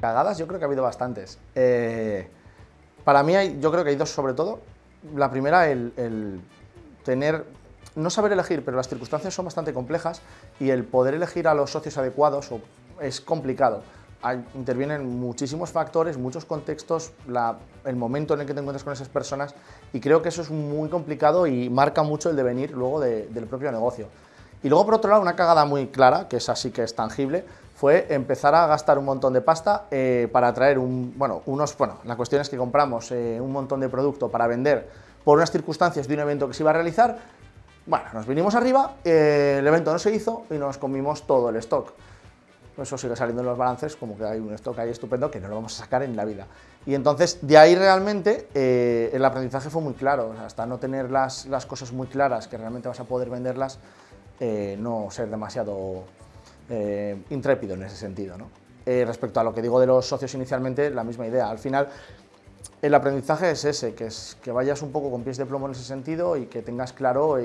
Cagadas yo creo que ha habido bastantes. Eh, para mí hay, yo creo que hay dos sobre todo. La primera, el, tener, no saber elegir, pero las circunstancias son bastante complejas y el poder elegir a los socios adecuados es complicado intervienen muchísimos factores, muchos contextos, el momento en el que te encuentras con esas personas y creo que eso es muy complicado y marca mucho el devenir luego del propio negocio. Y luego, por otro lado, una cagada muy clara, que es así que es tangible, fue empezar a gastar un montón de pasta eh, para traer un, bueno, unos, bueno, la cuestión es que compramos eh, un montón de producto para vender por unas circunstancias de un evento que se iba a realizar, bueno, nos vinimos arriba, eh, el evento no se hizo y nos comimos todo el stock. Eso sigue saliendo en los balances como que hay un stock ahí estupendo que no lo vamos a sacar en la vida. Y entonces, de ahí realmente eh, el aprendizaje fue muy claro, hasta no tener las, las, cosas muy claras, que realmente vas a poder venderlas, eh, no ser demasiado eh, intrépido en ese sentido. ¿no? respecto a lo que digo de los socios inicialmente, la misma idea. Al final, el aprendizaje es ese, que, es, que vayas un poco con pies de plomo en ese sentido y que tengas claro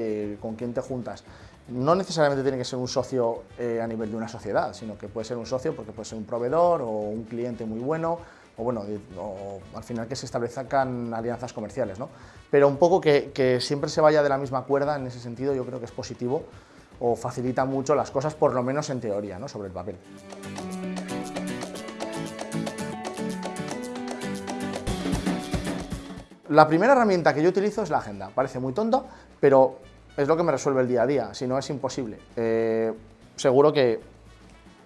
con quién te juntas no necesariamente tiene que ser un socio eh, a nivel de una sociedad, sino que puede ser un socio porque puede ser un proveedor o un cliente muy bueno, o bueno, al final que se establezcan alianzas comerciales, ¿no? Pero un poco que, siempre se vaya de la misma cuerda, en ese sentido yo creo que es positivo o facilita mucho las cosas, por lo menos en teoría, ¿no? sobre el papel. La primera herramienta que yo utilizo es la agenda. Parece muy tonto, pero es lo que me resuelve el día a día, si no es imposible. Eh, seguro que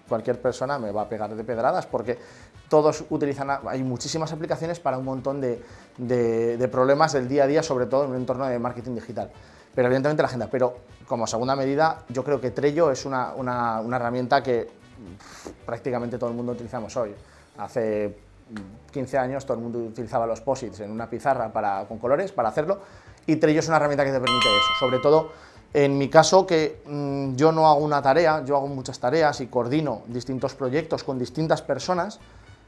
cualquier persona me va a pegar de pedradas porque todos utilizan, hay muchísimas aplicaciones para un montón de, problemas del día a día, sobre todo en un entorno de marketing digital. Pero evidentemente la agenda, pero como segunda medida yo creo que Trello es una, herramienta que prácticamente todo el mundo utilizamos hoy. Hace 15 años todo el mundo utilizaba los posits en una pizarra para, con colores para hacerlo y Trello es una herramienta que te permite eso, sobre todo en mi caso que mm, yo no hago una tarea, yo hago muchas tareas y coordino distintos proyectos con distintas personas,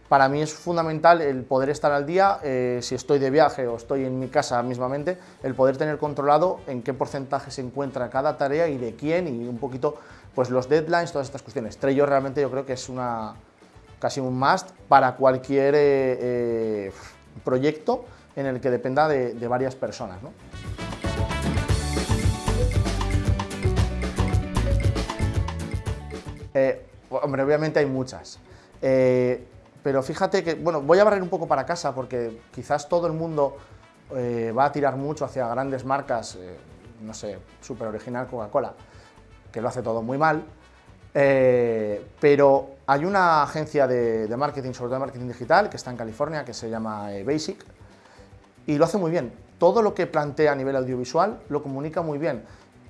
para mí es fundamental el poder estar al día, eh, si estoy de viaje o estoy en mi casa mismamente, el poder tener controlado en qué porcentaje se encuentra cada tarea y de quién y un poquito pues los deadlines, todas estas cuestiones. Trello realmente yo creo que es una casi un must para cualquier eh, eh, proyecto en el que dependa de, varias personas. Eh, hombre, obviamente hay muchas, pero fíjate que, bueno, voy a barrer un poco para casa porque quizás todo el mundo eh, va a tirar mucho hacia grandes marcas, no sé, súper original Coca-Cola, que lo hace todo muy mal, pero hay una agencia de, de, marketing, sobre todo de marketing digital, que está en California, que se llama Basic, y lo hace muy bien. Todo lo que plantea a nivel audiovisual lo comunica muy bien.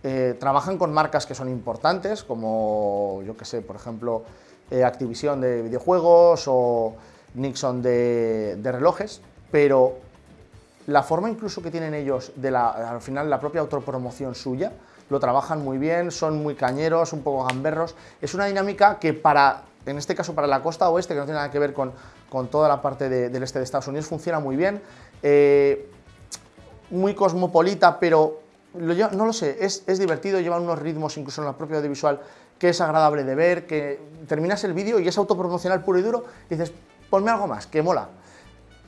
Eh, trabajan con marcas que son importantes, como, yo que sé, por ejemplo, eh, Activision de videojuegos o Nixon de, relojes, pero la forma incluso que tienen ellos de la, al final la propia autopromoción suya, lo trabajan muy bien, son muy cañeros, un poco gamberros, es una dinámica que para, en este caso para la costa oeste, que no tiene nada que ver con, con toda la parte del este de Estados Unidos, funciona muy bien, eh, muy cosmopolita, pero no lo sé, es, divertido, lleva unos ritmos incluso en la propia audiovisual que es agradable de ver, que terminas el vídeo y es autopromocional puro y duro y dices, ponme algo más, que mola.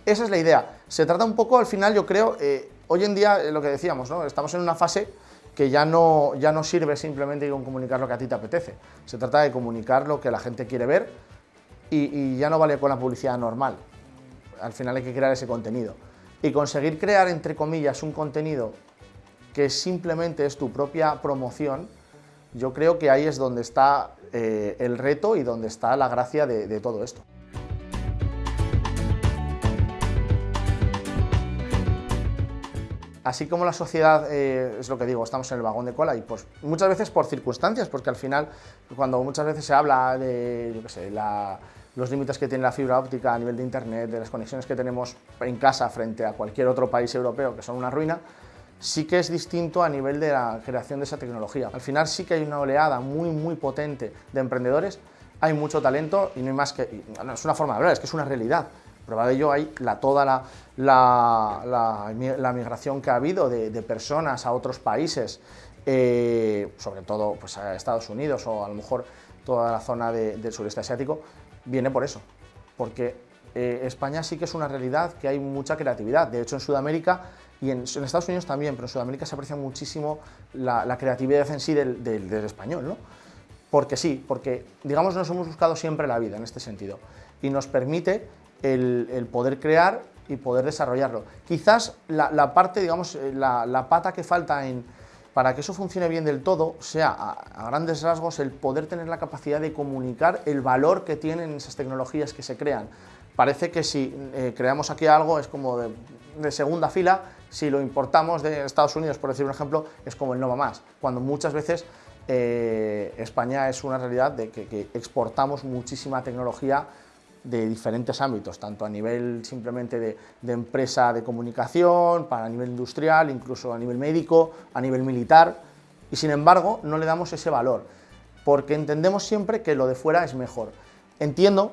Esa es la idea. Se trata un poco, al final, yo creo, eh, hoy en día, eh, lo que decíamos, ¿no? estamos en una fase que ya no, ya no sirve simplemente con comunicar lo que a ti te apetece. Se trata de comunicar lo que la gente quiere ver y ya no vale con la publicidad normal. Al final hay que crear ese contenido y conseguir crear, entre comillas, un contenido que simplemente es tu propia promoción, yo creo que ahí es donde está eh, el reto y donde está la gracia de, todo esto. Así como la sociedad, eh, es lo que digo, estamos en el vagón de cola y pues muchas veces por circunstancias, porque al final cuando muchas veces se habla de, los límites que tiene la fibra óptica a nivel de internet, de las conexiones que tenemos en casa frente a cualquier otro país europeo que son una ruina, sí que es distinto a nivel de la creación de esa tecnología. Al final sí que hay una oleada muy, muy potente de emprendedores, hay mucho talento y no hay más que... Es una forma de hablar, es que es una realidad. Prueba de ello hay la, toda la, la, la, migración que ha habido de, personas a otros países, eh, sobre todo pues, a Estados Unidos o a lo mejor toda la zona del sureste asiático, viene por eso. porque eh, España sí que es una realidad que hay mucha creatividad. De hecho, en Sudamérica y en, Estados Unidos también, pero en Sudamérica se aprecia muchísimo la, creatividad en sí del, español, ¿no? Porque sí, porque digamos nos hemos buscado siempre la vida en este sentido y nos permite el, poder crear y poder desarrollarlo. Quizás la, parte, digamos, eh, la, pata que falta en, para que eso funcione bien del todo sea, a, grandes rasgos, el poder tener la capacidad de comunicar el valor que tienen esas tecnologías que se crean. Parece que si eh, creamos aquí algo es como de, segunda fila, si lo importamos de Estados Unidos, por decir un ejemplo, es como el no va más, cuando muchas veces eh, España es una realidad de que exportamos muchísima tecnología de diferentes ámbitos, tanto a nivel simplemente de, empresa de comunicación, para a nivel industrial, incluso a nivel médico, a nivel militar, y sin embargo no le damos ese valor, porque entendemos siempre que lo de fuera es mejor. Entiendo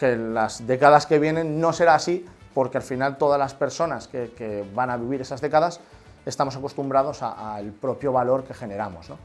que en las décadas que vienen no será así, porque al final todas las personas que, van a vivir esas décadas estamos acostumbrados al propio valor que generamos. ¿no?